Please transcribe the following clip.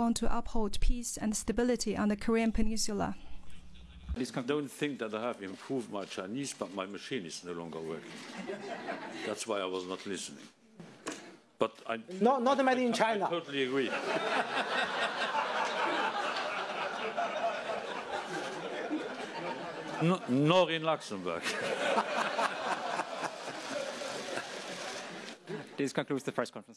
want to uphold peace and stability on the Korean Peninsula. I don't think that I have improved my Chinese, but my machine is no longer working. That's why I was not listening. But I Not, not made in I China. totally agree. no, nor in Luxembourg. This concludes the press conference.